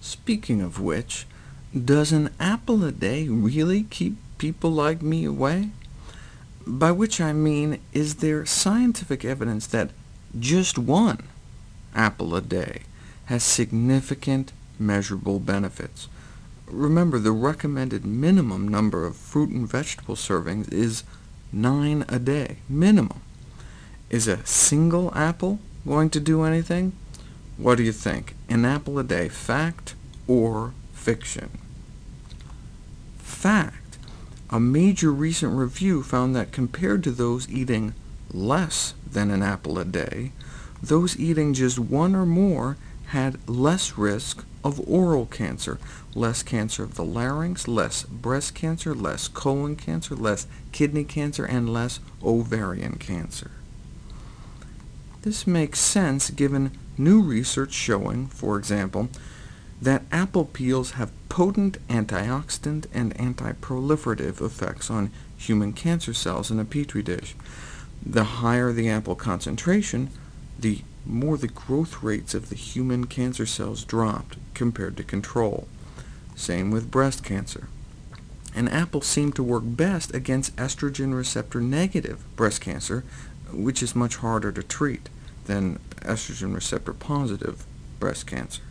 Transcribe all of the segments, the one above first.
Speaking of which, does an apple a day really keep people like me away? By which I mean, is there scientific evidence that just one apple a day has significant measurable benefits? Remember, the recommended minimum number of fruit and vegetable servings is 9 a day, minimum. Is a single apple going to do anything? What do you think? An apple a day, fact or fiction? Fact. A major recent review found that compared to those eating less than an apple a day, those eating just one or more had less risk of oral cancer, less cancer of the larynx, less breast cancer, less colon cancer, less kidney cancer, and less ovarian cancer. This makes sense given new research showing, for example, that apple peels have potent antioxidant and antiproliferative effects on human cancer cells in a petri dish. The higher the apple concentration, the more the growth rates of the human cancer cells dropped compared to control. Same with breast cancer. And apples seem to work best against estrogen receptor-negative breast cancer, which is much harder to treat than estrogen receptor-positive breast cancer.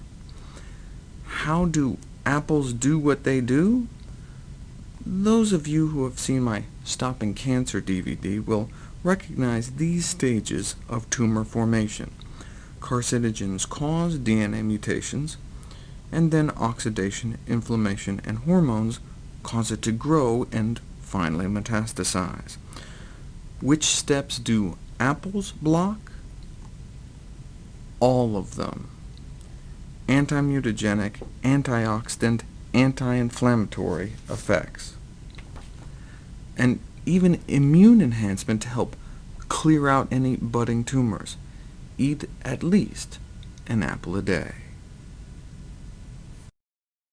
How do apples do what they do? Those of you who have seen my Stopping Cancer DVD will recognize these stages of tumor formation. Carcinogens cause DNA mutations, and then oxidation, inflammation, and hormones cause it to grow and finally metastasize. Which steps do apples block? All of them. Anti-mutagenic, antioxidant, anti-inflammatory effects. And even immune enhancement to help clear out any budding tumors. Eat at least an apple a day.